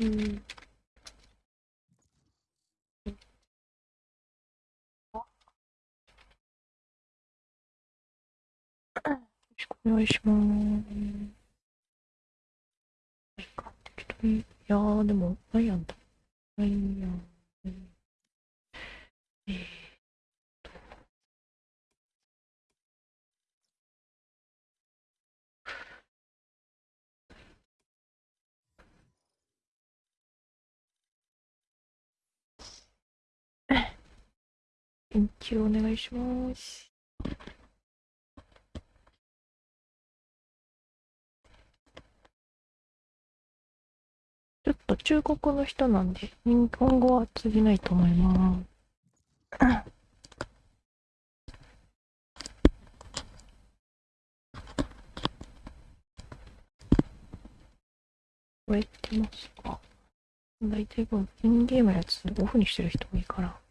うん。よろしくお願いします。いか適当にいやー、でも、何やんだ。何やん。えー一応お願いします。ちょっと中国の人なんで、日本語は通じないと思います。これってますか？大体こうインゲームのやつオフにしてる人も多いから。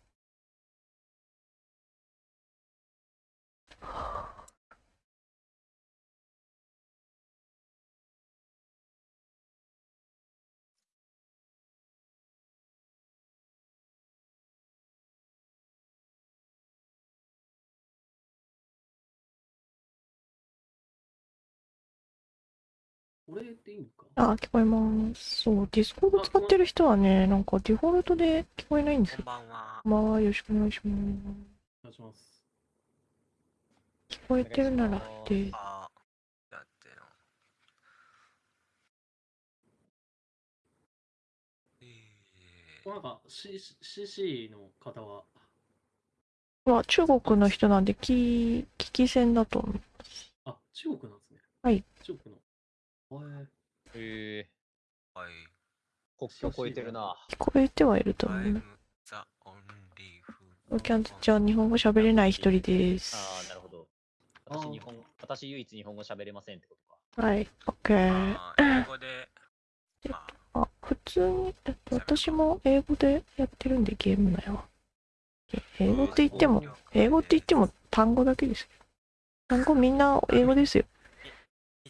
れでいいのか？あ、聞こえます。そう、ディスコード使ってる人はね、なんかデフォルトで聞こえないんですよ。こんばんは。まあ、よろしくお願いします。お願いします。聞こえてるならで、あだっての。えなんか C CC の方は、まあ、中国の人なんで、聞、聞き専だと思う。あ、中国なんですね。はい。中国の。えへえー、はい。国境越えてるな。聞こえてはいると思うキャンじゃあ日本語喋れない一人です。ああ、なるほど。私日本、私唯一日本語喋れませんってことか。はい、オッケー。英語で、まあ、あ、普通に、えっと、私も英語でやってるんで、ゲーム内は。え英語って言っても、英語って言っても単語だけですよ。単語みんな英語ですよ。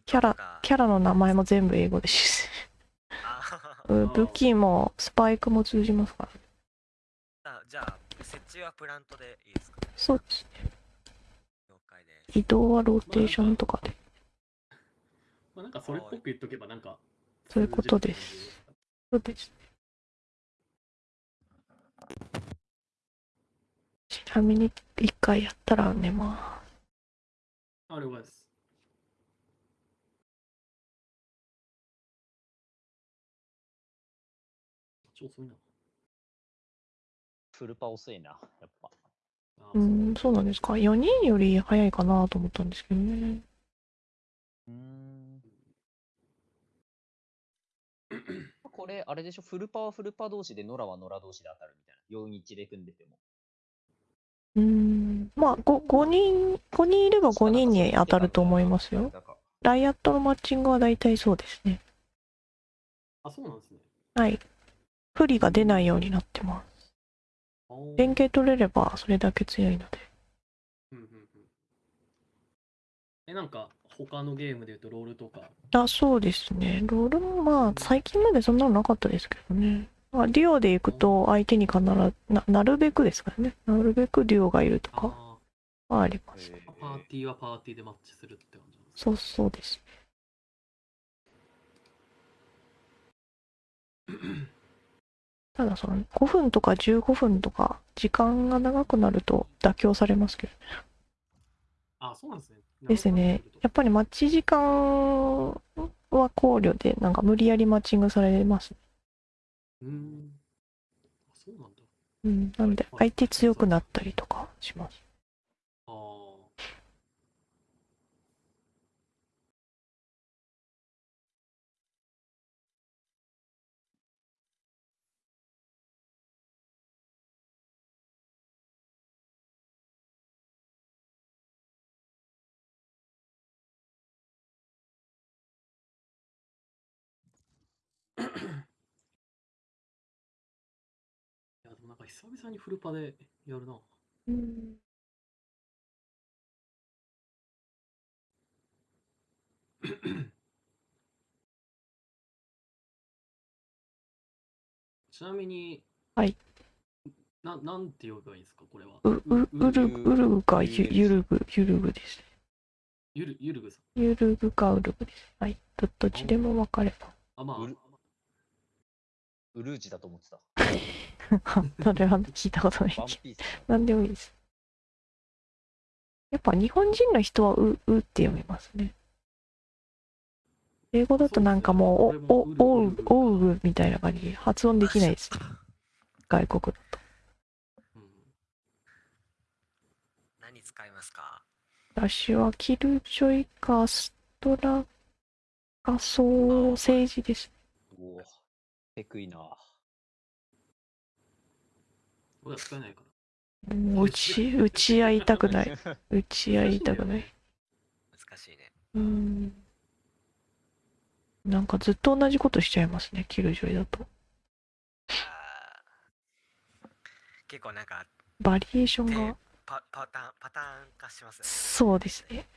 キャラキャラの名前も全部英語です。うん武器もスパイクも通じますから。あじゃあ、設置はプラントでいいですか？そうですね。了解です。移動はローテーションとかで。まあ、なんかそれっぽく言っとけばなんか、そういうことです。そうです。ちなみに一回やったら寝まあ、了解です。ちょ、遅いな。フルパ遅いな、やっぱ。うん、そうなんですか？4人より早いかなと思ったんですけどね。うーん。これ、あれでしょ、フルパはフルパ同士で、ノラはノラ同士で当たるみたいな。4-1で組んでても。うーん、まあ 5, 5人、5人いれば5人に当たると思いますよ。なんか？ライアットのマッチングは大体そうですね。あ、そうなんですね。はい。不利が出ないようになってます。連携取れればそれだけ強いので。うんうんうんえ、なんか、他のゲームで言うとロールとか、あ、そうですね。ロールもまあ最近までそんなのなかったですけどね。まあ、デュオで行くと相手に必ずな、なるべくですからね。なるべくデュオがいるとかあはあります。へーパーティーはパーティーでマッチするって感じなんですそうそうです。ただその5分とか15分とか時間が長くなると妥協されますけどあ、そうなんですね。ですね。やっぱりマッチ時間は考慮でなんか無理やりマッチングされます。うーん。あ、そうなんだ。うん。なんで相手強くなったりとかします。久々にフルパでやるな。うん。ちなみに、はい。ななんて呼べばいいんですか、これは。う、う、うる、うるぐかゆ、ゆるぐ、ゆるぐです。ゆる、ゆるぐさん。ゆるぐかうるぐです。はい。ど、どっちでも分かれば。あ、まあ、ウルージだと思ってた。それは聞いたことない。なんでもいいです。やっぱ日本人の人はう、うって読みますね。英語だとなんかもう、お、お、おう、おうみたいな感じで発音できないです。外国だと。うん何使いますか？私はキルジョイかストラかソーセージです。おお。テクいな。俺は使えないから。うん打ち、打ち合いたくない。打ち合いたくない。難しいね。うん。なんかずっと同じことしちゃいますね、キルジョイだと。結構なんかバリエーションが。パパターンパターン化しますね。そうですね。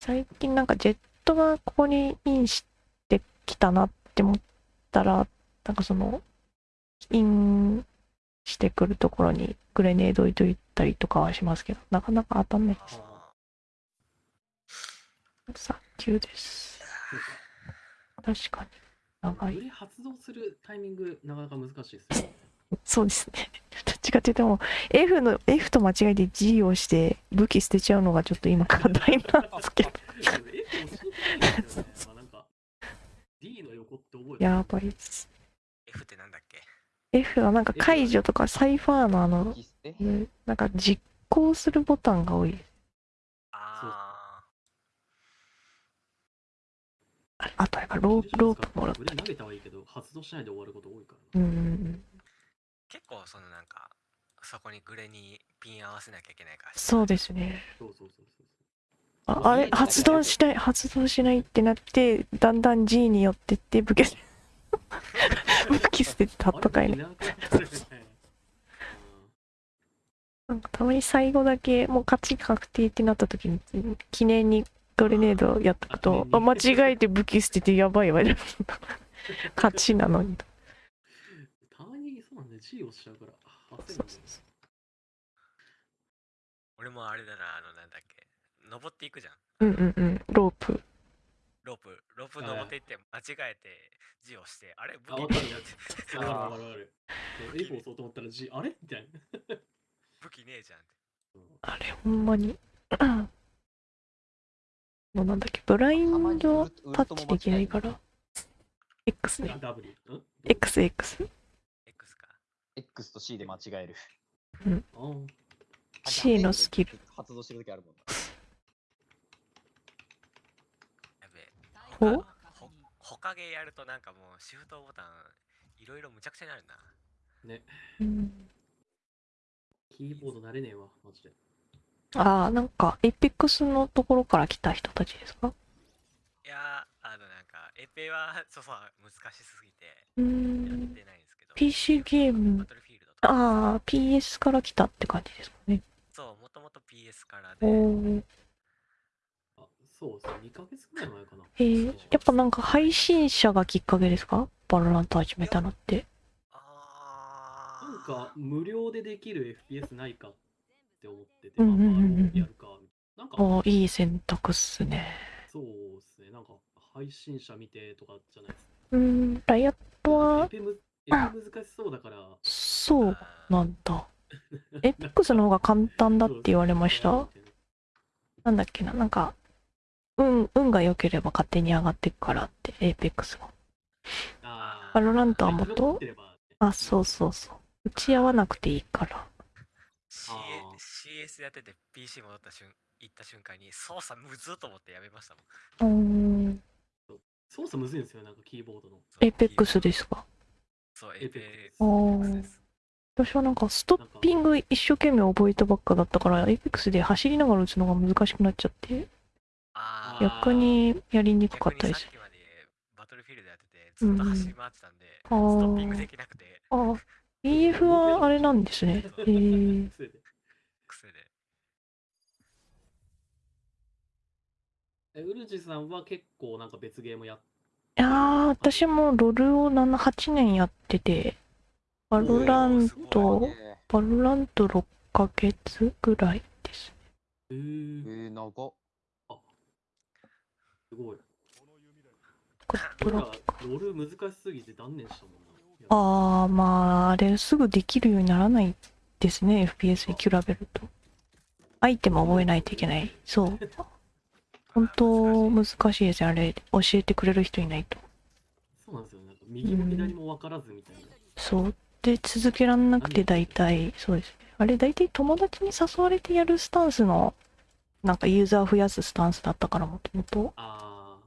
最近なんかジェットがここにインしてきたなって思ったら、なんかその、インしてくるところにグレネード置いといたりとかはしますけど、なかなか当たんないです。あ早急です。確かに。長い。発動するタイミング、なかなか難しいですよ。そうですね。どっちかっていうともう F の F と間違えて G をして武器捨てちゃうのがちょっと今課題なんですけど。D の横って覚えてるやばいです。F ってなんだっけ？F はなんか解除とかサイファーのあの、なんか実行するボタンが多い。あああとあれかローロープもらっグレ投げたはいいけど、発動しないで終わること多いからうな。ん。結構そのなんか、そこにグレにピン合わせなきゃいけないから。そうですね。そうそうそうそう。ああれ？発動しない発動しないってなってだんだん G に寄ってって武器武器捨ててたとかいね。なんかねなんかたまに最後だけもう勝ち確定ってなった時に記念にグレネードやっとくとあ間違えて武器捨ててやばいわ 勝ちなのにたまにそうなんで G 押しちゃうから。俺もあれだな、あのなんだっけ。登っていくじゃん。うんうんうんロープロープ、ロープはい登っていって間違えて G をして、あれ？武あ、器わかる。ねえわかるわかるわかる。そう F 押そうと思ったら G、あれ？みたいな。武器ねえじゃんって。うん。あれほんまに。もうなんだっけ？ブラインドタッチできないから？X ね。あ W？ん？XX X か。X と C で間違える。あー。C のスキル。発動してる時あるもんな。やべえ。ほ？ほほかげやるとなんかもうシフトボタンいろいろむちゃくちゃになるな。ね、うんキーボード慣れねえわ、マジで。ああなんか APEX のところから来た人たちですか？いやー、あのなんか、エペはそうそう難しすぎてうやっないんですけど。PC ゲーム。ああ PS から来たって感じですかねそう、もともと PS からおで。ーあ、そうそう、2ヶ月くらい前かな。へえ。やっぱなんか配信者がきっかけですか？バロラント始めたのって。あー。なんか、無料でできる FPS ないかって思ってて、うんうんうんうん。まあ、やるか。な。んか、おーいい選択っすね。そうですね、なんか、配信者見てとかじゃないですうんライアットは？難しそうだから、そうあーなんだ。APEX の方が簡単だって言われました？なんだっけな？なんか運運が良ければ勝手に上がっていくからって APEX があバロラントはもっとあそうそうそう。打ち合わなくていいから。CS やってて PC 戻った瞬、行った瞬間に操作むずっと思ってやめましたもん。うーん。操作むずいんですよ、なんかキーボードの。そう APEX ですか？そう、エ APEX ペおーです。私はなんかストッピング一生懸命覚えたばっかだったから APEX で走りながら打つのが難しくなっちゃって逆にやりにくかったです逆にさっきまでバトルフィールドやっててずっと走り回ってたんで、ストあーッピングできなくて。あ BF はあれなんですね。へえ癖で。癖で。えウルジさんは結構なんか別ゲームやっいやー私もロルを7 8年やっててバロラントい、バロラント6ヶ月ぐらいです。えー、えー、長っ。すごい。 Good 俺ら luck。ロール難しすぎて断念したもんな。ああ、まあ、あれすぐできるようにならないですね、FPS に比べると。アイテム覚えないといけない。そう。本当難しいですよ、あれ。教えてくれる人いないと。そうなんですよ。なんか右も左も分からずみたいな。そう。で、続けらんなくて大体、そうですね。あれ大体友達に誘われてやるスタンスの、なんかユーザー増やすスタンスだったからもともと、あ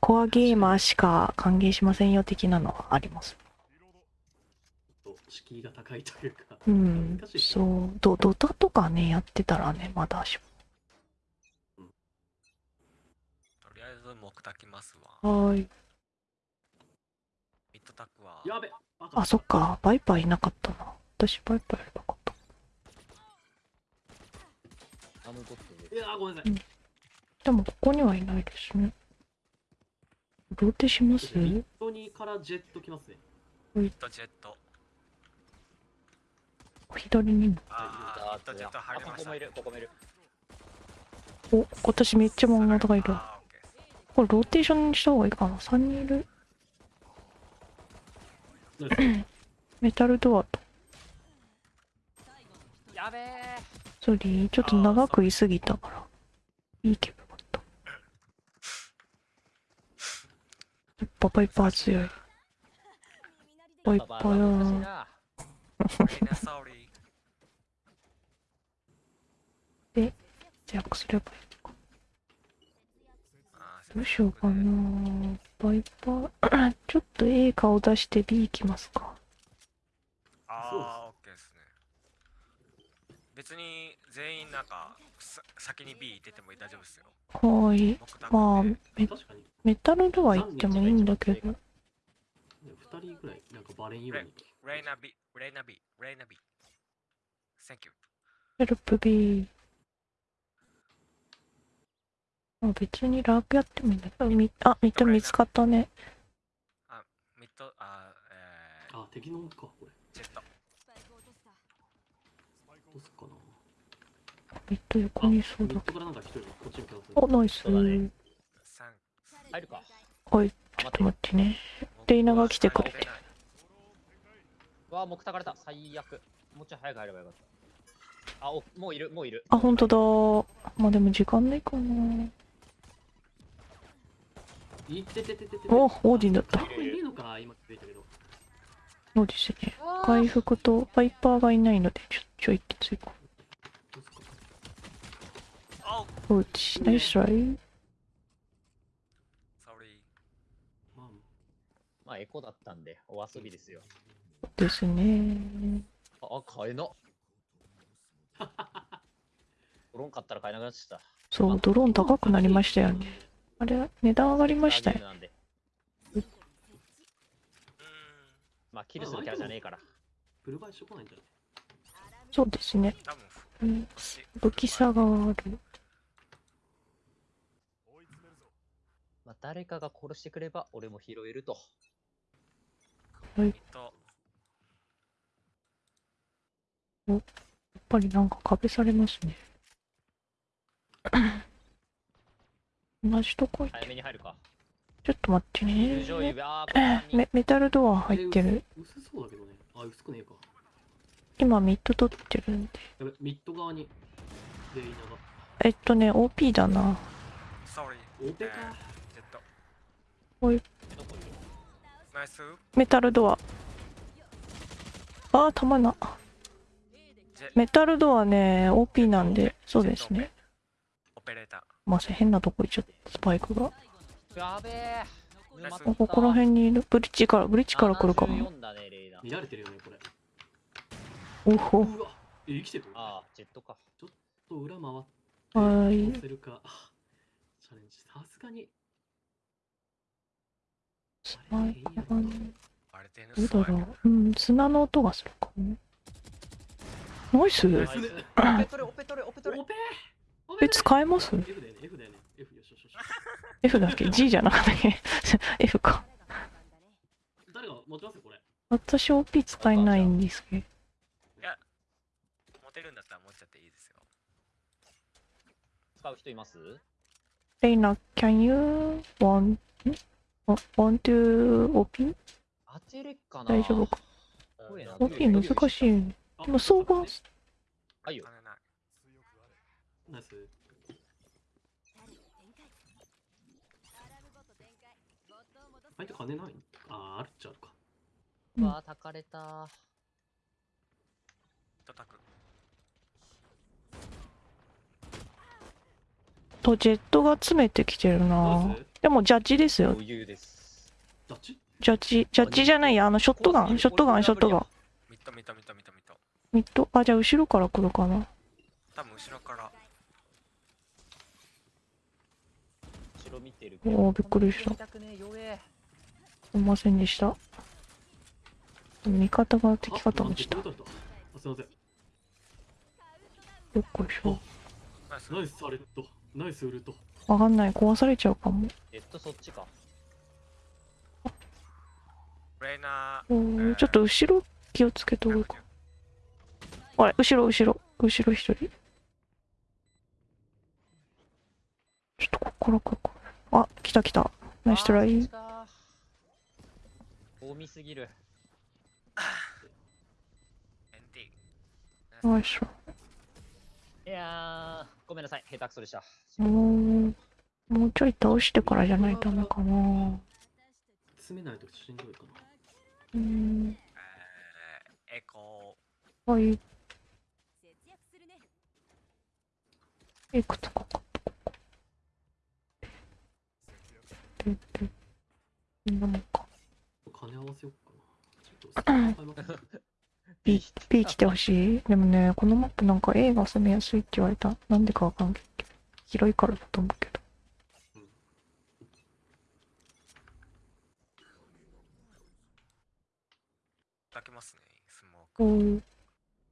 コアゲーマーしか歓迎しませんよ的なのはあります。敷居が高いというか。うんそねう。ドドタとかね、やってたらね、まだしとりあえず木炊きますわ。も。はーい。ミッドタックは。やべあ、そっか。バイパーいなかったな。私バイパーやればよかった。あのドットで。いやーごめんなさい。でも、ここにはいないですね。ローテします？ミッドにからジェット来ますね。ミッドジェット。左にも。あー、ミッドジェット入りましたね。ここもいる、ここもいる。お、私めっちゃ漫画とかいる。これローテーションにした方がいいかな？3人いる？メタルドアと。やべえ。ソリー、ちょっと長くいすぎたから。いいけばよかった。やっぱバイパー強い。バイパババ難しいーや。な。みんな sorry 強くすればいいのか。どうしようかな。バイパー、ちょっと A 顔出して B 行きますか。ああ。別に全員なんかさ先に B 出ても大丈夫ですよ。はーい。まあメ。メタルドア行ってもいいんだけど。2人ぐらいなんかバレんように。レイナ B、レイナ B、レイナ B。Thank you。ヘルプ B。あ別にラークやってもいいんだけど、みあ、ミッド見つかったね。ミッド、あー、えー、あ、敵のか、これ。ジェット。どうすっかな。ミッド横にそうだミッ。ドからなんか一人こっちに来ますお、ナイス。ね三入るか。はい、あ、ちょっと待って。待ってね。レイナが来てくれてうわあ、木たかれた。最悪。もうちょい早く入ればよかった。あ、お、もういる、もういる。あ、ほんとだ。まあでも時間ないかな。いってててててて。お、オーディンだった。いいのか、今気づいたけど。そうですね。回復とバイパーがいないので、ちょちょいきついか。どう。おうち、ナイスライ。まあ、エコだったんで、お遊びですよ。ですね。あ、あ買えな。ドローン買ったら買えなくなっちゃっそう、ドローン高くなりましたよね。あれ、値段上がり。ましたよ。なんで。うーん。まあ、キルするキャラじゃねえから。フルバイしてこないんじゃないそうですね。多分うん、武器差がある。まあ、誰かが殺してくれば、俺も拾えると。ミッド。やっぱりなんか壁されますね。同じとこ行って早めに入るか。ちょっと待ってね。メメタルドア入ってる。え薄薄そうだけどね。あ、薄くねえか。今ミッド取ってるんで。やべ、ミッド側に。レイナが。えっとね、OP だな。こい。メタルドア。あー、たまな。メタルドアね、OP なんで、そうですね。。まあ、変なとこ行っちゃった、スパイクが。やべえ。こここら辺にいる。ブリッジから、ブリッジから来るかも。74だね、レイナ。見られてるよね、これ。おほ。うわ。え、生きてる？ああ、ジェットか。ちょっと裏回って。はーいするか。あチャレンジ。さすがに。スパイクがね。あれどうだろう。うん、砂の音がするかも。ナイスオペオペオペ取れオ。ペ？え、使えます？F だよね、F だよね。F よしよしよし。?F だっけ ?G じゃなかったっけ ?F か。誰が持ちますよ、これ。私 OP 使えないんですけど。いや、持てるんだったら持っちゃっていいですよ。使う人います？レイナ、can you want, ん want to OP? 当てれっかな大丈夫か？OP 難しいでも相場はいよ。ナイス。相手金ない？あー、あるっちゃうか。うんわあ、たかれた。叩く。とジェットが詰めてきてるナなでもジャッジですよ。余裕です。ダッチジャッジ、ジャッジじゃないや、あの、ショットガン、ショットガン、ショットガン。ミットミットミットミットミット。ミッド、あ、じゃあ後ろから来るかな。多分後ろから。後ろ見てるおーびっくりした痛くねえ弱えすいませんでした。味方が敵かと思ってた。すいません。っこいしょ。ナイス。アレット。ナイスウルト。わかんない、壊されちゃうかも。えっと、そっちか。レイナおーちょっと後ろ気をつけた方がいいか。あれ、後ろ、後ろ、後ろ一人。ちょっとここから来るか。あ、来た来た。ナイストライ。多みすぎる。ー、NT。ナイス。いやー、ごめんなさい。下手くそでした。もう、もうちょい倒してからじゃないとダメかな。詰めないとしんどいかな。うーん。えー、エコはい。いくつかか。で、で、みんなもんか。金合わせよっかな。ちょっと、買います。P、P 来てほしい。でもね、このマップなんか A が攻めやすいって言われた。なんでかわかんないけど。広いからだと思うけど。叩けますね、スモー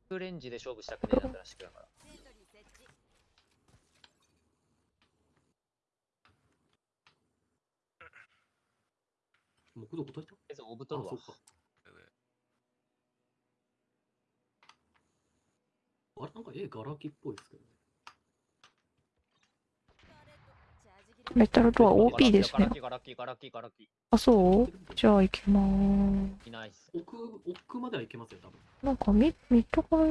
ク。レンジで勝負したくねえしくだから。木度答えたえず、オブあ、トルはそう。か。あれ、なんか絵ガラ空きっぽいですけどね。メタルドア OP ですねガラ。キガラキガラキガラキあ、そう？じゃあ行きまーす。いないっす。奥、奥まではいけますよ、多分。なんかミ、ミッドから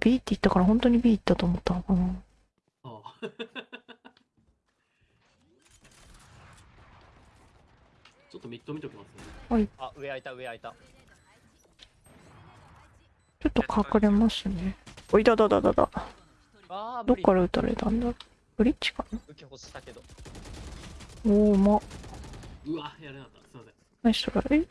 B って言ったから本当に B 行ったと思ったのかな。ああ。ちょっとミッド見ときますね。あ、上開いた、上開いた。ちょっと隠れますね。おいだだだだだ。どっから撃たれたんだ？ろうブリッジかな？受け欲したけど。おお、ま、うわ、やれなかった。すいません。ナイストライ。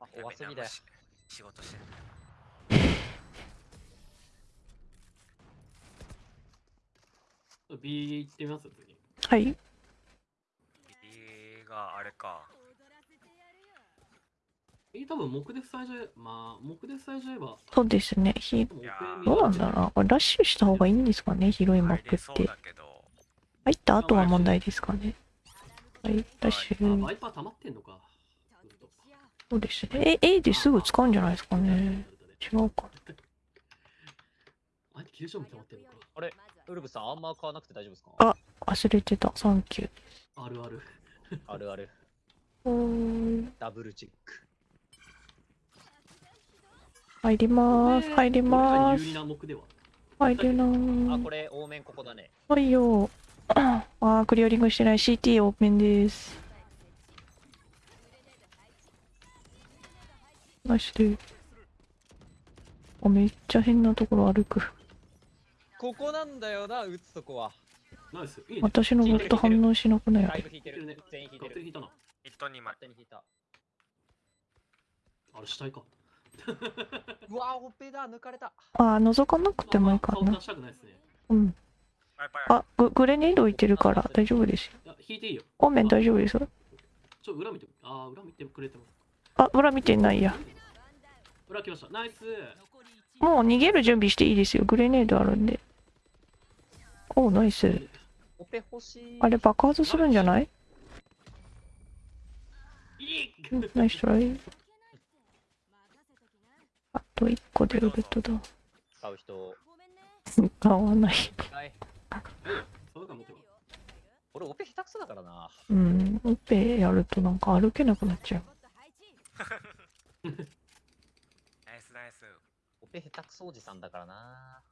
あ、お遊びだよ。し仕事してる。B 行ってみます？次。はい。B があれか。B 多分木で塞いじゃえ、まあ、木で塞いじゃえば、そうですね。ひどうなんだろうな。これラッシュした方がいいんですかね？広いマップって。だけど。入った後は問題ですかね？はい、ラッシあ、ュ。ワイパー溜まってんのか。そうですね。え、A ですぐ使うんじゃないですかね？違うか。あれ、ウルブさん、あんま買わなくて大丈夫ですか？あ忘れてた。サンキュー。あるある。あるある。ダブルチェック。入りまーす。入りまー有利す。な目では。入るなあ、ーこ。れ、多面ここだね。はいよ。あー、クリアリングしてない CT オープンです。ナイスで。あ、めっちゃ変なところ歩く。ここなんだよな、打つとこは。ナイス。いいね。私のボット反応しなくない？よね。だいぶ引いてる。全員引いてる。勝手に引いたな。ヒット2枚勝。手に引いた。あれ、死体か。うわ、オペだ、抜かれた。あー、覗かなくてもいいかな顔出。したくなね。うん。あ、ググレネード置いてるから大丈夫ですよ。引いていいよ。オーメン大丈夫ですよ。ちょ、裏見て。あー、裏見てくれてます。あ、裏見てないや。裏来ました。ナイス。もう逃げる準備していいですよ。グレネードあるんで。おナイス。オペ欲しい。あれ爆発するんじゃない？ナイストライ。あと1個でウルトだ。使う人。買わない。俺オペ下手くそだからな。うん。オペやるとなんか歩けなくなっちゃう。ナイスナイスオペ下手くそおじさんだからな。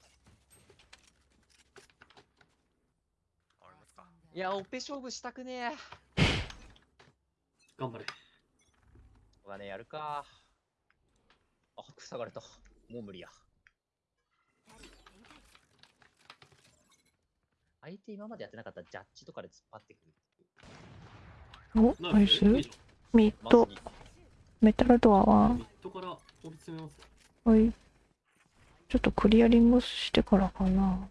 俺もかいや、オペ勝負したくねえ。頑張れはね、やるか。あ、塞がれた。もう無理や。相手今までやってなかったジャッジとかで突っ張ってくる。お、ナイス。ミッドメタルドアゃは？んミッドから追い詰めますはい。ちょっとクリアリングしてからかな。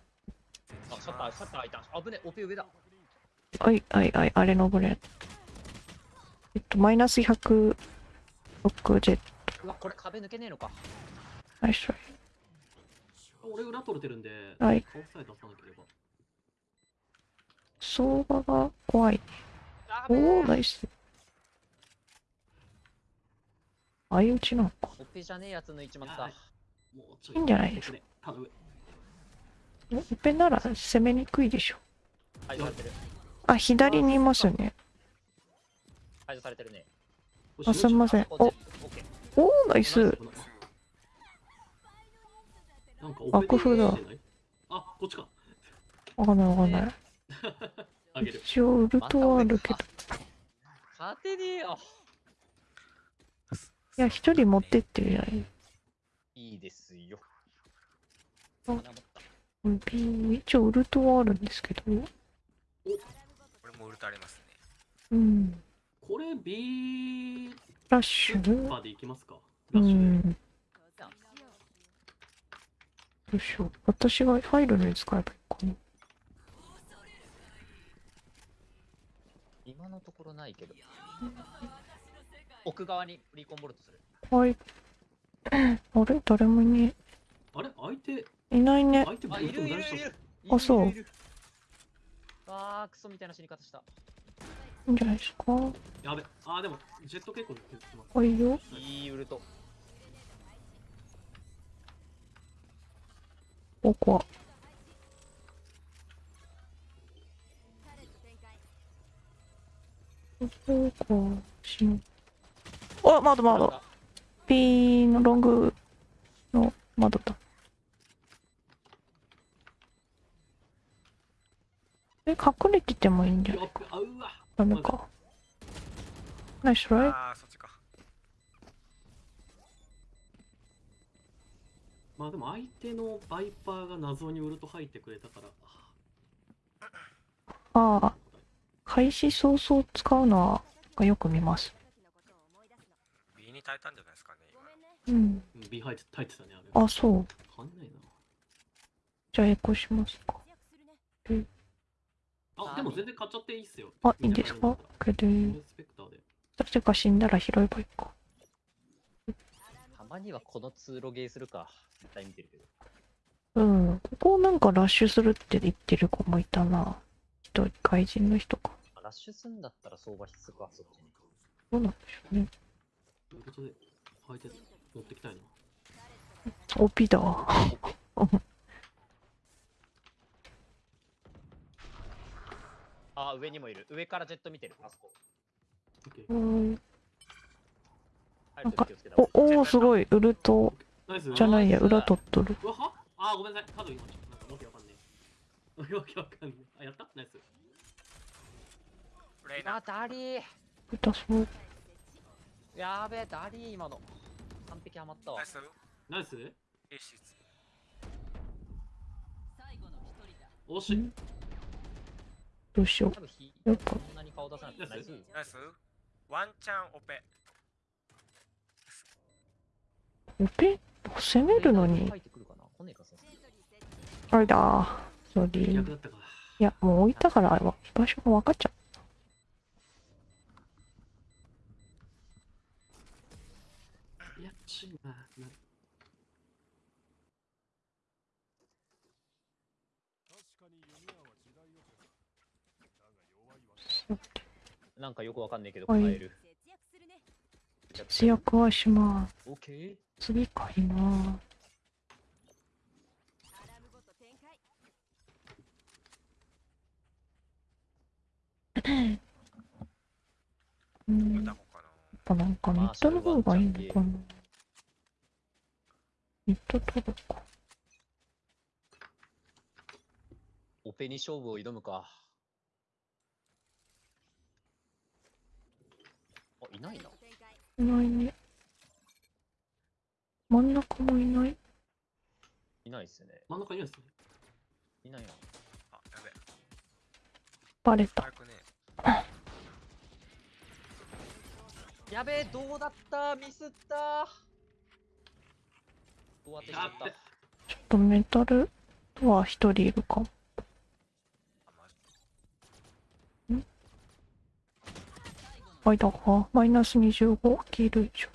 あ、シャッター、シャッター開いた。あぶね、オペ上だ。はい、はい、はい、あれ登れ。えっと、マイナス106ジェット。うわ、これ壁抜けねえのか。ナイストライ。俺裏取れてるんではい顔さえ出さなければ相場が怖い。あおー、ナい。イス。相打ちなのか。オペじゃねえやつ抜いいいんじゃないですか頼むオペなら攻めにくいでしょ。排除されてる。あ、左にいますね。排除されてるね。あ、すみません。お。おー、ナイス。なんか楽譜だあこっちかわかんないわかんない。一応ウルトはあるけど。勝てねえよ。いや、一人持ってってるじゃない。いいですよ。あ一応ウルトはあるんですけど。俺もウルトありますねうん。これ B ラッシュ？まで行きますかうラッシュどうしよう。私が入るのに使えばいいかな。今のところないけど。奥側にリコンボルトする。はい。あれ？誰もいねあれ？相手？え。いないね。相手あ、いるいるいる。あそういるいるいるあー、クソみたいな死に方した。いいんじゃないですか？やべあでもジェット結構削ってますはいよ。いいウルト。ここは。ここしん。あ、窓窓。ピーのロングの窓だ。え、隠れててもいいんじゃない？やっべあうわダメか。ナイストライああそっちかまあでも相手のバイパーが謎にウルト入ってくれたからああ、開始早々使うのはがよく見ます。B に耐えたんじゃないですかね今うん。うん B 入って入ってたねあれあ、そう。んないなじゃあエコしますか。あでも全然買っちゃっていいっすよあ、いいんですか？クターで誰か死んだら拾えばいいか。たまにはこの通路ゲーするか。絶対見てるけど。うん。ここなんかラッシュするって言ってる子もいたな。人、外人の人か。あラッシュすんだったら相場必須か、そっちに。どうなんでしょうね。ということで相手持ってきたいな OP だ あ、上にもいる。上からジェット見てる。あそこ。うん入るとき気をつけた方おおーすごい。ウルトじゃないや、裏取っとる。うわは？あごめんなさいカード今ちょっとなんかわけわかんねえ わけわかんねえあやった？ナイスレイナあ、ダリー。痛そう。やべえ、ダリー今の。完璧ハマったわナイ。スナイス惜しいどうしよ多分ひやっぱナイス。ナイスワンチャンオペう。オペ？攻めるのにあれだ。ソリー。いや、もう置いたから、居場所が分かっちゃいやちいなななんかよくわかんないけど、はい買える。節約はします。オッケー？次買います。うん、やっぱなんかネットの方がいいのかな。ネット取るか。オペに勝負を挑むか。あ、いないな。いないね。真ん中もいない。いないっすね。真ん中にいるんですね。いないな。あやべバレた。ねやべえ、どうだった？ミスった？どうやってしまった？ちょっとメタルとは一人いるかも。あマジ間がマイナス25キル以上。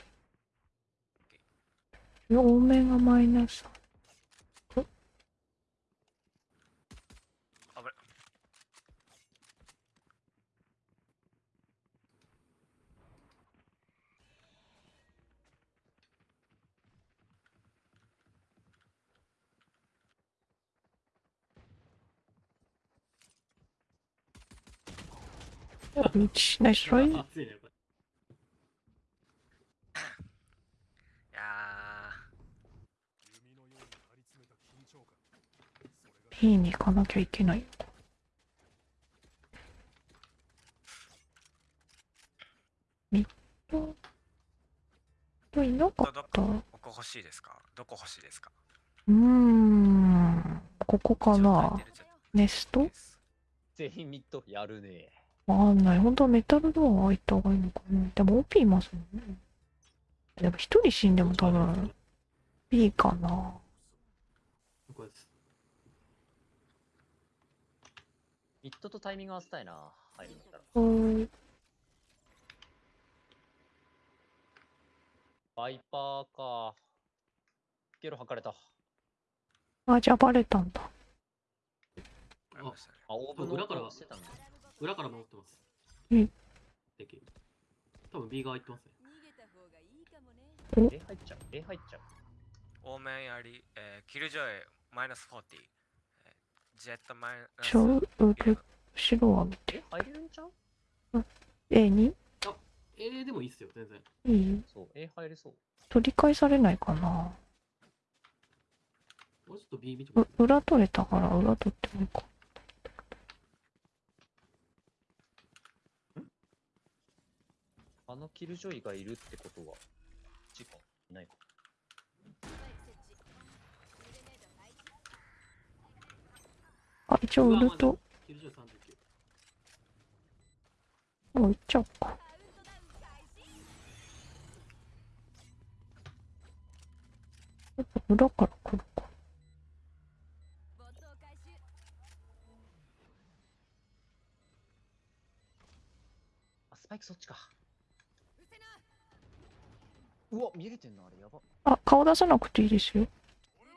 両面がマイナス。1、ナイストライ。熱いね、これ。いや P に行かなきゃいけない。ミッドといなかった？うーどこ欲しいですか？どこ欲しいですか？ーん。ここかな？ネスト？全員ミッドやるねわかんない。本当はメタルドア開いた方がいいのかな。でも OP いますもんね。でも一人死んでも多分 B かな。これです。ミッドとタイミング合わせたいな。入るんだったら。うーん。バイパーか。ゲロ吐かれた。あ、じゃあバレたんだ。ああ、オーブンの裏から音してたんだ。裏から守ってます。うん。敵。多分 B 側行ってますね。え、入っちゃう。え、入っちゃう。多めやり、えー、キルジョイマイナス40、えー、ジェットマイナスちょ、うる、後ろは見て。え、入れるんちゃう？A に？A でもいいっすよ、全然。いい？そう、え、入れそう。取り返されないかな。もうちょっと B 見てう裏取れたから裏取ってもいいか。あのキルジョイがいるってことは、時間いないか。あ、一応売ると、キルジョイ39。もう売っちゃおうか。やっぱ裏から来るか。あ、スパイクそっちか。うわ、見れてんな、あれ、やば。あ、顔出さなくていいですよ。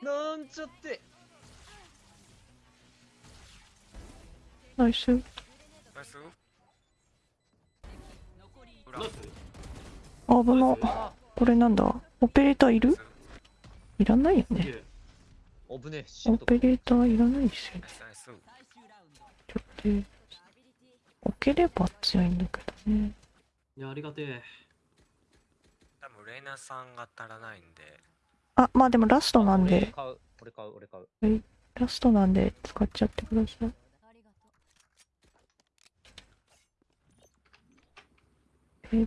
なんちゃって。ナイス。ナイス危な。あ、これなんだ？オペレーターいる？いらないよね。オペレーターいらないですよねちょっと、置ければ強いんだけどね。いや、ありがてえ。レイナさんが足らないんであ、まあでもラストなん俺で、買う、俺買う、俺買う。ラストなんで使っちゃってください。え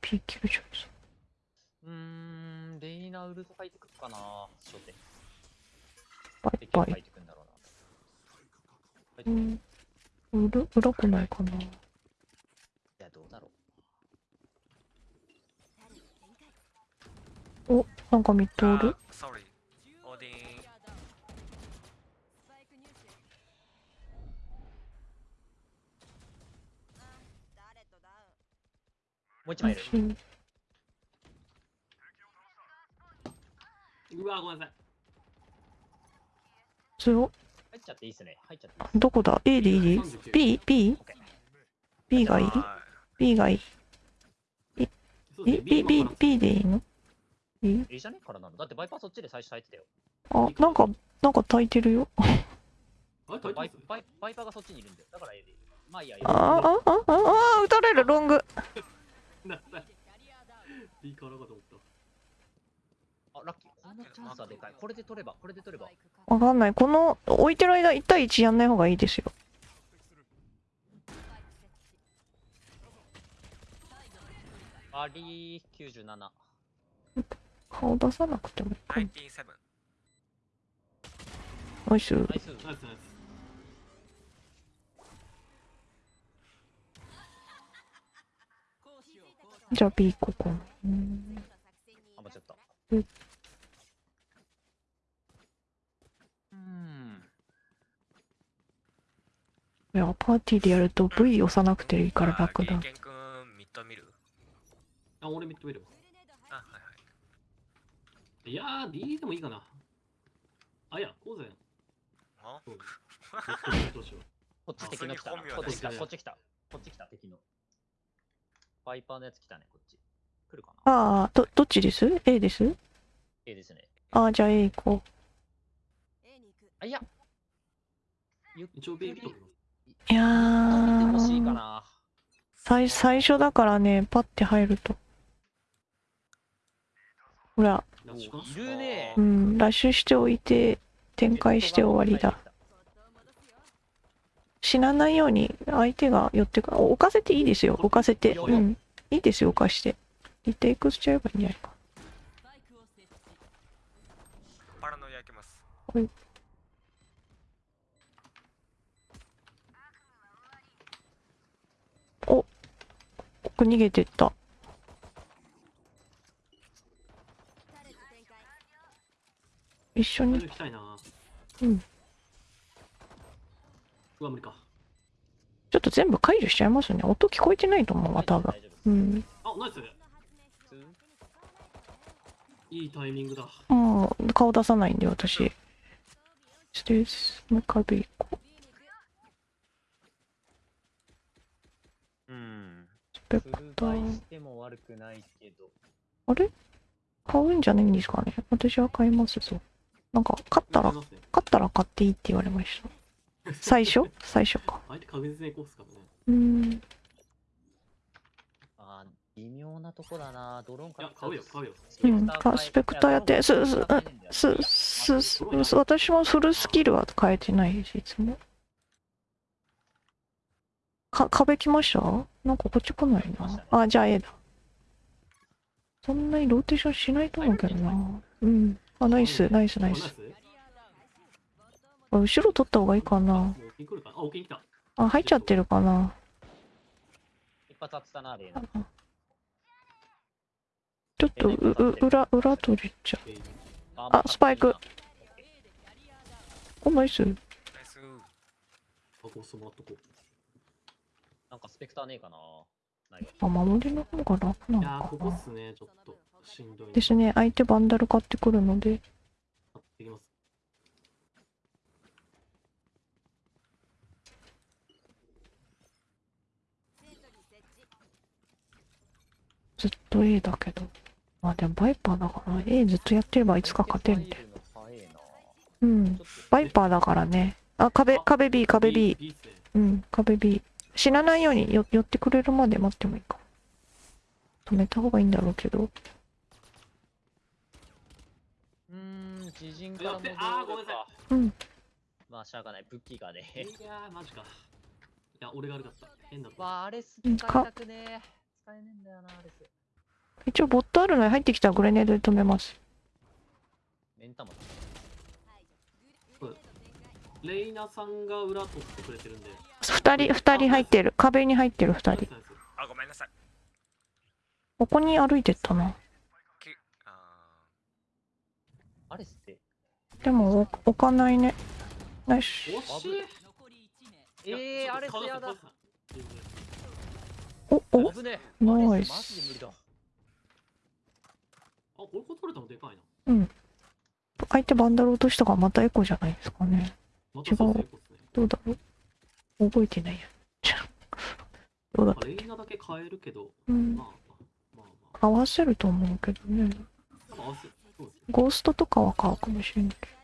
P キルジョイさんうーん、レイナウルト書いてくるかな、初手。バイバイ。書いてくんだろうな。うん。裏、裏来ないかな。いや、どうだろう。お、なんかミッドおる。あ sorry オーディンう一枚いる。うわ、ごめんなさい。強入っちゃっていいっすね。入っちゃっていい。どこだ ?A でいい ?B?B?B がいい？は ?B がいい？そうですね ?B、B、B でいいのいいいいじゃね？からなのだってバイパーそっちで最初咲いてたよ。あ、なんか、なんか炊いてるよ。バイバイバイパーがそっちにいるんだよ。だから A でいい。まあいいや。いいあやあ、あ、あ、あ、あ、撃たれる、ロング。なな B からかと思った。あ、ラッキー。このチャンスはでかい。これで取れば、これで取れば。わかんない。この、置いてる間、1対1やんない方がいいですよ。バリー97。顔出さなくてもいいかい。な。97。ナイス。ナイス。ナイスナイス。じゃあ B ここ。うんあ、間違った。うんうん。いや、パーティーでやると V 押さなくていいから楽だあ。ケン君ミッド見るあ、はいはい。いやー、D でもいいかな。あ、いや、こうぜ。あ？そう どうしよう。こっち敵の来たな。こっち来た、こっち来た。こっち来た、敵の。バイパーのやつ来たね、こっち。来るかな？ああ、ど、どっちです ?A です ?A ですね。ああ、じゃあ A 行こあ、いや。一応 B くりときます。う。いやー、な。最、最初だからね、パッて入ると。ほら、う。ん、ラッシュしておいて、展開して終わりだ。。死なないように相手が寄ってく置かせていいですよ置かせてうんいいですよ置かしてリテイクしちゃえばいいんじゃないかパラノイ焼けます。奥逃げてった一緒に。うん。うわ、無理か。ちょっと全部解除しちゃいますね音聞こえてないと思うわ多分うんあ、ナイスいいタイミングだ。もう顔出さないんで私ですもう一回行こううん。スペフルバイしても悪くないけど。あれ？買うんじゃないんですかね。私は買いますぞなんか勝ったら打てますね勝ったら買っていいって言われました。最初？最初か。相手確実にこうっすからね。うーん。あー、微妙なとこだな。ドローンからいや、買うよ、買うよ。うん。あスペクターやってすすすす私もフルスキルは変えてないですいつもか壁来ました？なんかこっち来ないな。あじゃあ A だそんなにローテーションしないと思うけどな。うん。あナイスナイスナイス。あ後ろ取った方がいいかな。あ、入っちゃってるかな。一発当てたな、レイナ。ちょっとうう裏裏取れちゃう。えーあスパイク。おナイス。ナイス。あ、こうしてもらっとこ。う。なんかスペクターねえかな。ないわ。あ守りの方が楽ないのやー、かここなっすね、ちょっと。しんどい。ですね相手バンダル買ってくるので買ってきます。ずっと A だけどまあでもバイパーだから A ずっとやってればいつか勝てるんで入るの早えなうんバイパーだからねあ壁壁 B 壁 B B っすね。うん壁 B 死なないようによ寄ってくれるまで待ってもいいか止めた方がいいんだろうけどうーん、自陣から戻あーごめんなさか。うんまあ、しゃがない。武器がね。いやー、マジか。いや、俺が悪かった。変だった。わあ、アレスうん使いたくねえ。使えねえんだよな、アレス。一応ボットあるのに入ってきたらグレネードで止めますメンタもレイナさんが裏取ってくれてるんで。二人二人入ってる壁に入ってる二人あ、ごめんなさい。ここに歩いてったなきあアレスって。でも置置かないねナイスえー、アレスやだ。。おお。ナイス。あ、これ取れたのでかいな。相手バンダル落としたからまたエコじゃないですかねまたそうどうだろう覚えてないや。どうだっまあたっけ？レイナだけ変えるけど、うん。まあまあまあ合わせると思うけどね。まあ、合わせ。ゴーストとかは買うかもしれないけど。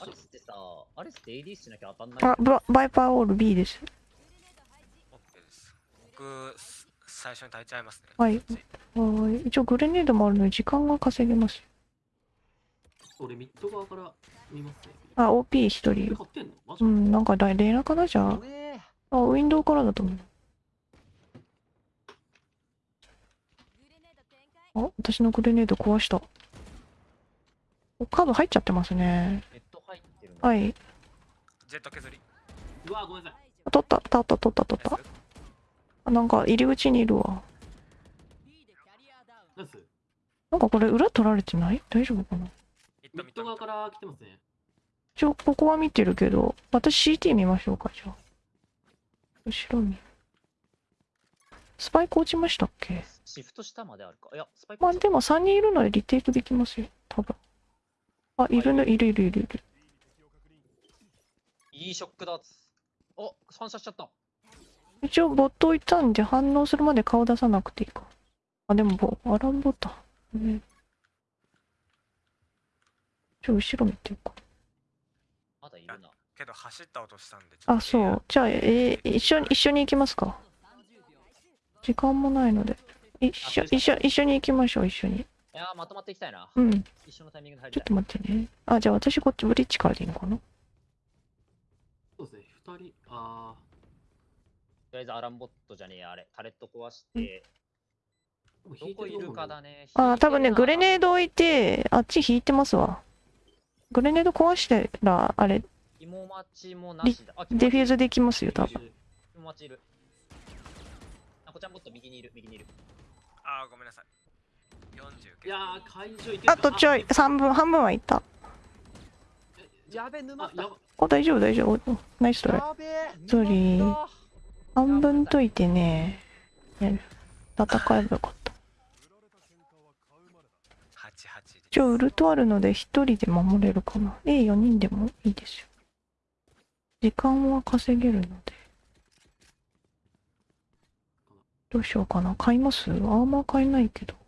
アレスってさ、アレスって AD しなきゃ当たんない？どあババイパーオール B です。オッケーです僕す最初に炊いちゃいますね。はい。はい。一応グレネードもあるので時間が稼げます俺ミッド側から見ますね。あ OP 一人。うんなんかレレナかなじゃああウィンドウからだと思う。あ私のグレネード壊した。おカード入っちゃってますね。はい。ジェット削り。うわ、ごめんなさい。取った取った取った取った。あなんか入り口にいるわ。なんかこれ裏取られてない？大丈夫かな？ミッド側から来てますね。一応ここは見てるけど私 CT 見ましょうかじゃあ。後ろにスパイク落ちましたっけ？シフト下まであるか。いや、スパイクまあでも3人いるのでリテイクできますよ。多分。あい。るね。いるいるいるいる。いいショックだ。お、反射しちゃった。一応ボット置いたんで反応するまで顔出さなくていいか。あでもボアランボタン。ねちょ後ろ見てるか。まだいるな。けど走った音したんであと。そう。じゃあえー一緒に一緒に行きますか。時間もないので。一緒一緒一緒に行きましょう一緒に。いやー、まとまっていきたいな。うん。一緒のタイミングで入ちょっ。と待ってね。あじゃあ私こっちブリッジからでいいのかな。そうですね。二人、あとりあえずアランボットじゃねえや、あれ。タレット壊して、どこいるかだね。あ多分ねグレネード。ド置いてあっち引いてますわ。グレネード壊してらあれ芋待ちもなしだ。あ、ディフューズできますよ多分。芋待ちいる。あ、こちゃんボット右にいる、右にいる。あーごめんなさい。40いやー、会場行けあとちょい3分半分はいった。えやべえ、沼あ、った。お大丈夫大丈夫。ナイストライ。やべえ。ソリー半分といてね。やる。戦えばよかった。88で。一応ウルトあるので一人で守れるかな。A4 人でもいいですよ時間は稼げるので。どうしようかな。買います？アーマー買えないけど。さ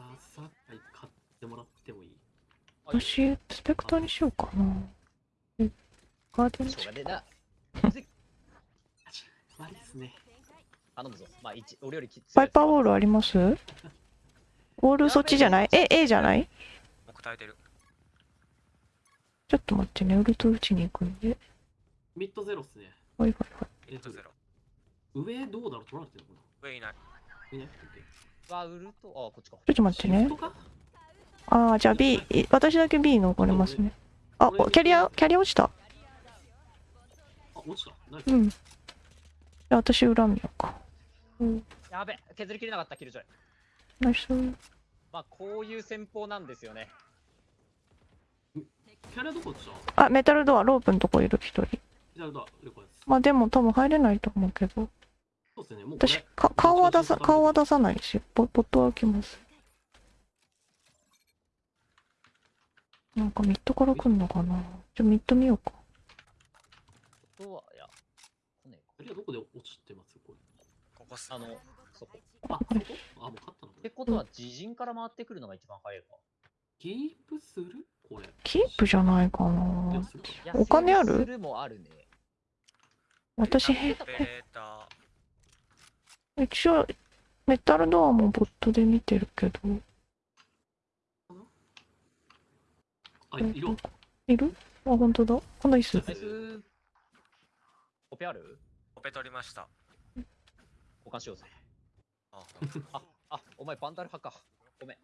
あさあ、買ってもらってもいい？あいい私スペクターにしようかな。えガーデンしょうがねえな。悪いですね。頼むぞ。まあ、一俺よりきつい。バイパーウォールあります？ウォールそっちじゃない？え A じゃない？僕耐えてるちょっと待ってねウルト打ちに行くんで。ミッドゼロっすね。はいはいはい。えっとミッド、ゼロ。上どうだろう取られてるのか上いない。ないないわ、ウルト、あ、こっちか。ちょっと待ってね。ああじゃあ B い私だけ B 残れますね。あおキャリアキャリア落ちた？あ、落ちた。うん。じゃあ私裏見ようか。うん。やべ、削りきれなかった、キルジョイ。ナイス。まあ、こういう戦法なんですよね。キャリアどこ落ちたあメタルドアロープのとこいる一人キャリアだ、了解です。まあでも多分入れないと思うけどそうですね。もう私か顔は出さ顔は出さないですよボボットは開きますなんかミッドから来んのかなじゃあミッド見ようかとは、いや、来ねえかキャリアどこで落ちてます？これ。ここあの、そこ。あ、そこ？あ、もう勝ったの？ってことは、自陣から回ってくるのが一番早いか。キープする？キープじゃないかい。なお金ある？私へ一応メタルドアもボットで見てるけど。あ、いる。わ。いる？あ本当だ。こんな椅子。オペある？オペ取りました。交換しようぜ。あ。あ、あ、お前バンダル派か。ごめん。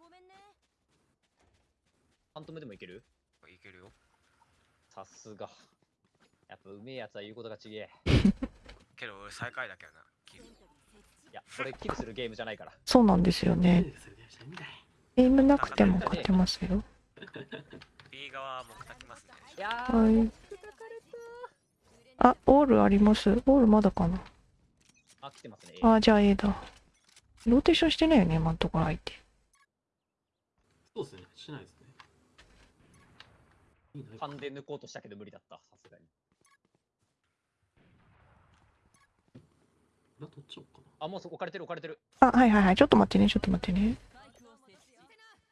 ントムでもいける？いけるよさすが。やっぱうめえやつは言うことがちげえ。けど俺最下位だけどなキルいや、これキルするゲームじゃないから。そうなんですよねゲームなくても勝てますよ B 側側もたきますね。いやはいー、あ、オールあります？オールまだかな？あ、来てますね。あ、じゃあ A だ。ローテーションしてないよね、今のところ相手。そうですね。しないです。勘で抜こうとしたけど無理だった、さすがに。裏取っちゃおうかあ、もうそ置かれてる置かれてる。あ、はいはいはい。ちょっと待ってね、ちょっと待ってね。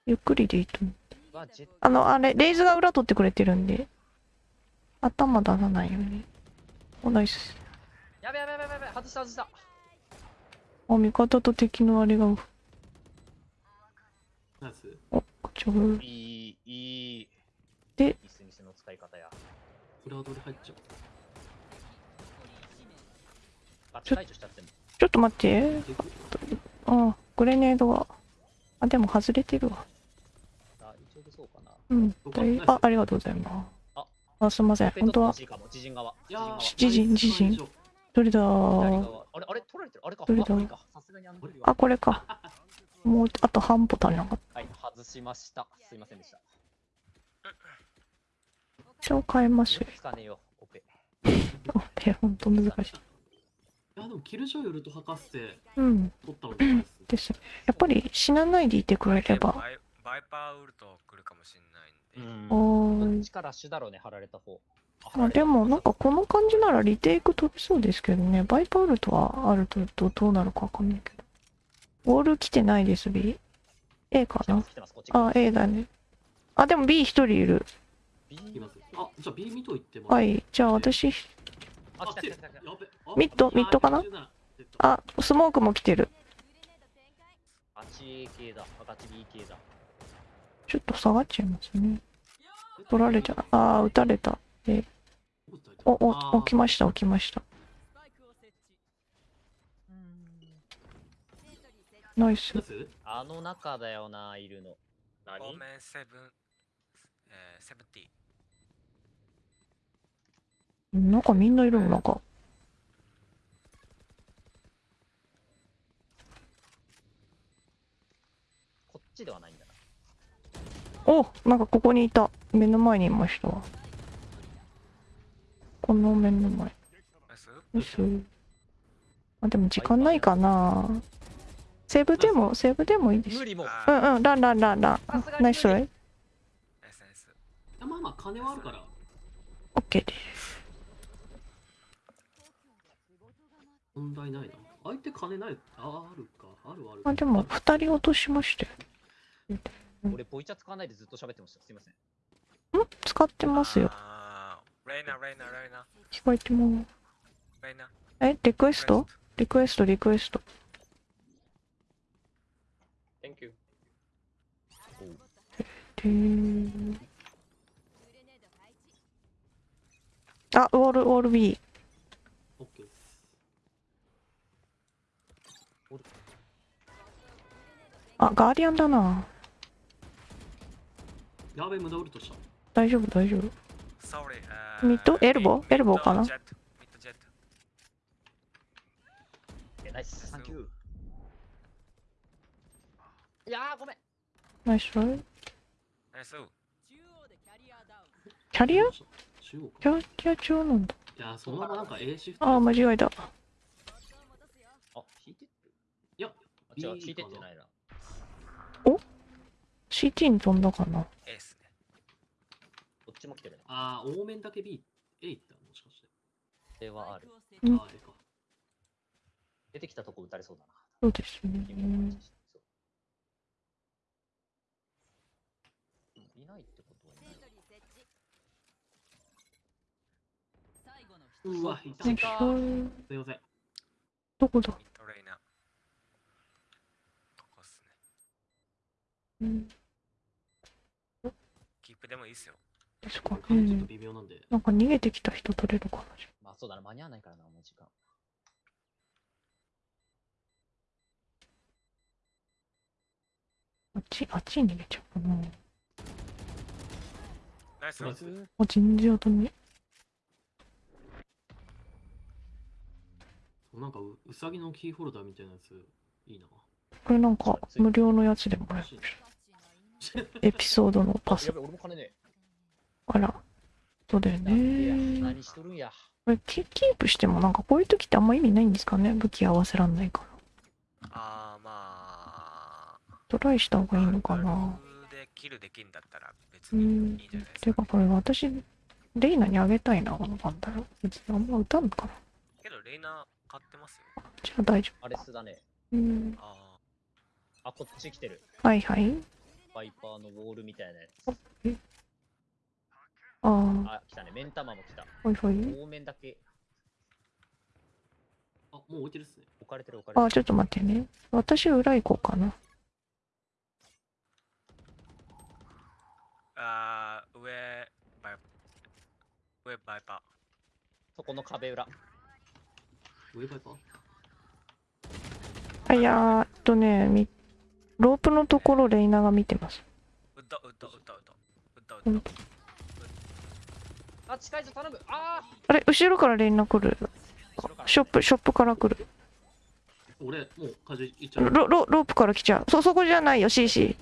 ゆっくりでいいと思う。あの、あれ、レイズが裏取ってくれてるんで、頭出さないように。お、ナイス。やべやべやべやべ、外した外した。あ、味方と敵のあれが、な。ナイス。お、ちょう。いい、いい。でミスミスの使い方や。フラードで入っちゃう。ちゃっても。ちょっと待って。であ、グレネードが。あ、でも外れてるわ。あ、一応でそうかな。うん。大あ、ありがとうございます。あ、すみません。本当は。自陣自陣自陣どれだ。あれ、あれ、取られてる？あれか。どれだあ、これか。もう、あと半歩足りなかった。はい、外しました。すいませんでした。一応変えますよ。つかねえよ、オペ。あ、で、ほんと難しい。いや、でもキルジョイウルト博士でうん。取ったのでかいですね。です。やっぱり死なないでいてくれれば。バイパーウルト来るかもしれないんで。おーい。どっちから主だろうね、貼られた方。まあでもなんかこの感じならリテイク飛びそうですけどね。バイパールとはあるとどどうなるかわかんないけど。ウォール来てないです B。A かな？あ、A だね。あ、でも B 一人いる。B いきます。あ、じゃあ B 見といてもはい。じゃあ私、あ、来た来て来た来た来た。やべあミッドミッドかな？あスモークも来てる。ガチ A 系だ。あガチ B 系だ。ちょっと下がっちゃいますね。取られちゃう。あー、撃たれた。お、お、起きました、起きました。ナイスナイ。スあの中だよな、いるの。オ何？ーメンセブン、えー、セブンティなんかみんないるの、なんか。こっちではないんだな。おなんかここにいた。目の前にいましたわ。この目の前。よし。あ、でも時間ないかな。セーブでも、セーブでもいいです無。理も。あーうんうん、ランランランランナイストライ。まあまあ金はあるから。オッケーです。問題ないな。相手金ない。あ、あるか。あるある。あ、でも二人落としましたよ。俺、ボイチャ使わないでずっと喋ってました。すいません。ん？使ってますよ。レイナ、レイナ、レイナ、聞こえてます。レイナ。え、リクエスト？リクエスト、リクエスト。Thank you. あ、ウォール、ウォール B。あ、ガーディアンだな。やべえ、無駄ウルトした。大丈夫、大丈夫。ミッドエルボーエルボーかな？ナイス。サンキュー。いやー、ごめん。ナイストライ。ナイス。キャリアキャリア中なんだ。いや、そのままなんか A シフト。あー、間違えた。あ、引いていや、B 引いてってないな。CT に飛んだかな？エースね。こっちも来てるね。あー、多面だけ B、A 行ったもしかして。ではある。うんあー、A か。出てきたとこ撃たれそうだな。そうですね。いないってことはいない。うわ、いた。すいょません。どこだミッドレイナ。ここっすね。うんキープでもいいっすよ。ですか。うちょっとん。微妙なんで。なんか逃げてきた人取れるかな。まあそうだな、間に合わないからな、もう時間。あっち、あっちに逃げちゃうかな。ナイス。ナイスあ、全然当たんねなんかう、うさぎのキーホルダーみたいなやつ、いいな。これなんか無料のやつでもらえる。エピソードのパス。あら。そうだよね。これキキープしてもなんかこういう時ってあんま意味ないんですかね？武器合わせらんないから。ああ、まあ。トライした方がいいのかな？でキルできんだったら別にいいうんんじゃないですか、てかこれ私、レイナにあげたいな、なんだろう。別にあんま打たんのかな。けど、レイナ買ってますよ。じゃあ大丈アレスだね。夫。うん。ああ、こっち来てる。はいはい。バイパーのウォールみたいなやつ。ああ、あ、来たね。目ん玉も来た。ほいほい。多面だけあ、もう置いてるっすね。置かれてる置かれてる。あ、ちょっと待ってね。私裏行こうかな。あー、上、バイ上バイパそこの壁裏。ウェイバイパー？あ、いやー、えっとね、みロープのところレイナが見てます。ー。うっとうっとうっとうっとうっとううんっと。あ、近いぞ、頼む。ああれ、後ろからレイナ来る。ショップ、ショップから来る。俺、もう風いっちゃう。ロロロープから来ちゃう。そ、そこじゃないよ、CC。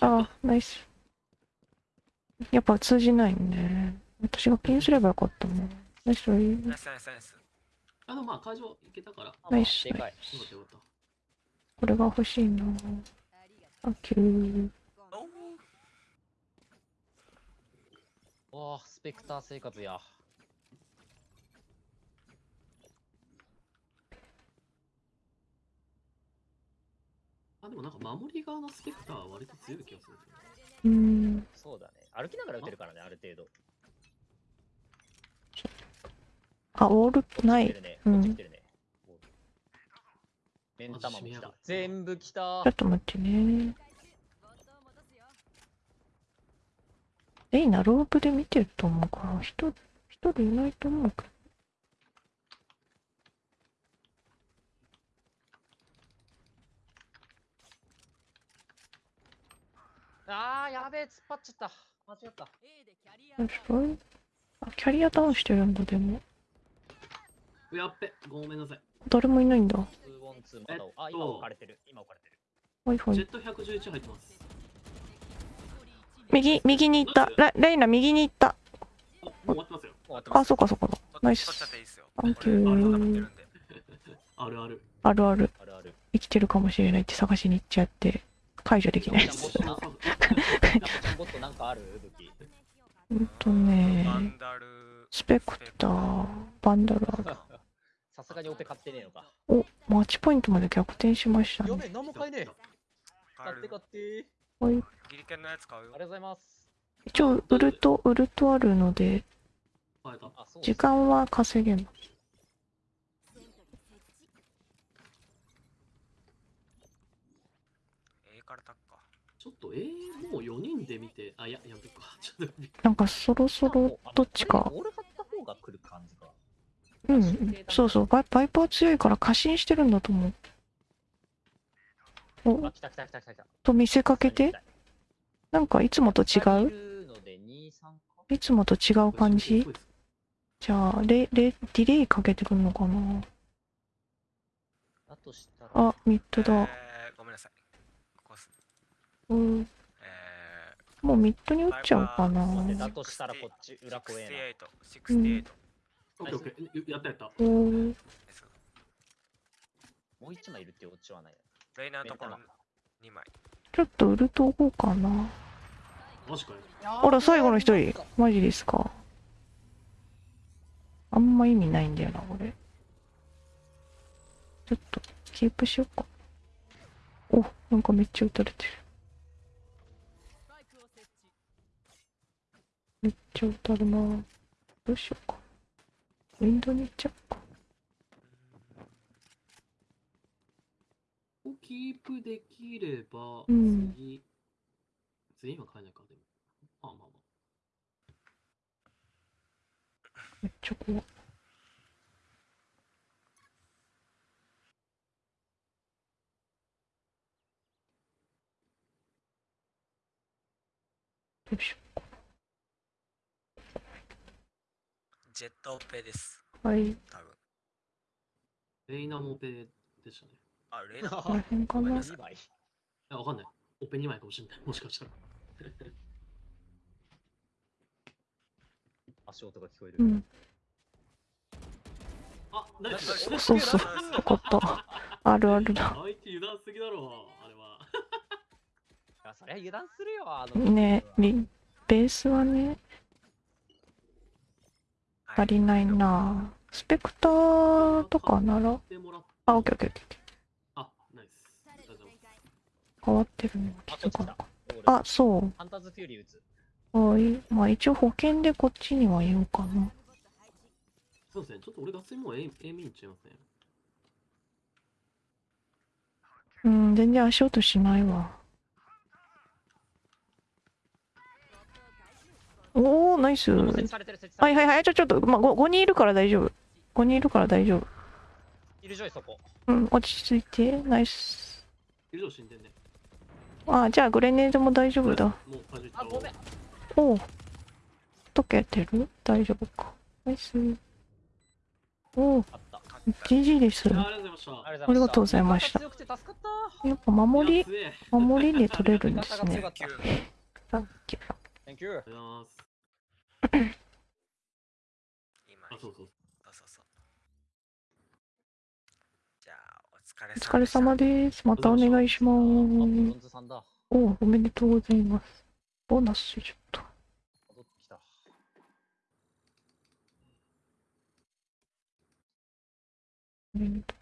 あー、ナイス。やっぱ通じないね。私がピンすればよかったな。ナイスナイスナイスナイス。あの、まあ、会場行けたから。ナイスでかい。かったよかった。これが欲しいな。あ、キュー。おーわあ、スペクター生活や。あ、でもなんか守り側のスペクターは割と強い気がする。うーん。そうだね。歩きながら撃てるからね、ある程度。あ、オールない。うん。目ん玉も来た。全部来たちょっ。と待ってね。レイナ、ロープで見てると思うから、人、一人いないと思うけど。あー、やべえ、突っ張っちゃった。間違った。よしこいあ、キャリアダウンしてるんだ、でも。やっべ、ごめんなさい。誰もいないんだ。えっとあ、今置かれてる。今置かれてる。いはい。ジェット111入ってます。右、右に行った。レレイナ、右に行った。終わってますよ。あ、そうかそうか。ナイス取っちゃっていいっすよ。サンキュー俺ある。あるある。あるある。あるある。生きてるかもしれないって探しに行っちゃって、解除できないです。ちゃ んとね。スペクター、バンダルアーガー。さすがにオペ買ってねえのか。お、マッチポイントまで逆転しましたね。やべえ、何も買えねえ。買って買って。はい。ギリケンのやつ買うよありが。とうございます。一応、ウルト、ウルトあるので。時間は稼げます。ちょっと、えー、もう4人で見て、あ、いや、やめとくか。ちょっと、なんかそろそろどっちか。俺買った方が来る感じか。うん。そうそう、バイバイパー強いから過信してるんだと思う。おあ、、来た来た来た来た。と見せかけて、なんかいつもと違う？るので2、3かいつもと違う感じ？じゃあ、レ、レ、ディレイかけてくるのかな？あ、ミッドだ。えー、ごめんなさい。うん。えもうミッドにー、打っちゃおうかな。だとしたらこっち裏怖え68、68。オッケーオッケー。やったやった。もう一枚いるってオチはない。レイナーのところ目2枚。ちょっとウルト置こうかな。マジかよ。あら、最後の一人。マジですか？あんま意味ないんだよな、これ。ちょっと、キープしようか。お、なんかめっちゃ撃たれてる。めっちゃ撃たるな。どうしようか。ウィンドウに行っちゃおうか。をキープできれば、うん次、は変えないか、でも。まあまあまめっちゃ怖い。どうしよジェットオペです。う。はい。多分。あ。レイナもオペでしたね。あ、レイナー。この辺かな。2枚。いや、わかんない。オペ2枚かもしれない。もしかしたら。足音が聞こえる。うん。あ、ナイスそうそうそうよかった。あるあるだ。相手油断すぎだろ、あれは。いやそりゃ油断するよ、あの。ねリベースはね、足りないな。スペクターとかなら、あ、オッケーオッケーオッケー。あ、ナイス。変わってるのあ、気づかなかった。あ、そう。ハンターズフューリー撃つ。はい。まあ一応保険でこっちには言おうかな。そうですね、ちょっと俺、ガスもう A, A 見に行っちゃいますね。うん、全然足音しないわ。おー、ナイス。は。いはいはい。ちょ、ちょっと、まあ、5, 5人いるから大丈夫。5人いるから大丈夫。キルジョイそこ。うん、落ち着いて。ナイス。以上死んでんね。あ、じゃあグレネードも大丈夫だ。もうパジッあ、ごめん。おう。溶けてる？大丈夫か。ナイス。おう、あった。GG です。あありがとうございました。やっぱ守り、守りで取れるんですね。さっき。Thank you. ありがとうございます。今あ、そうそう。そうそうそうじゃあお疲れお疲れ様です。またお願いします。ンズさんだ。おう、おめでとうございます。ボーナスちょっと。戻ってきた。おめでとう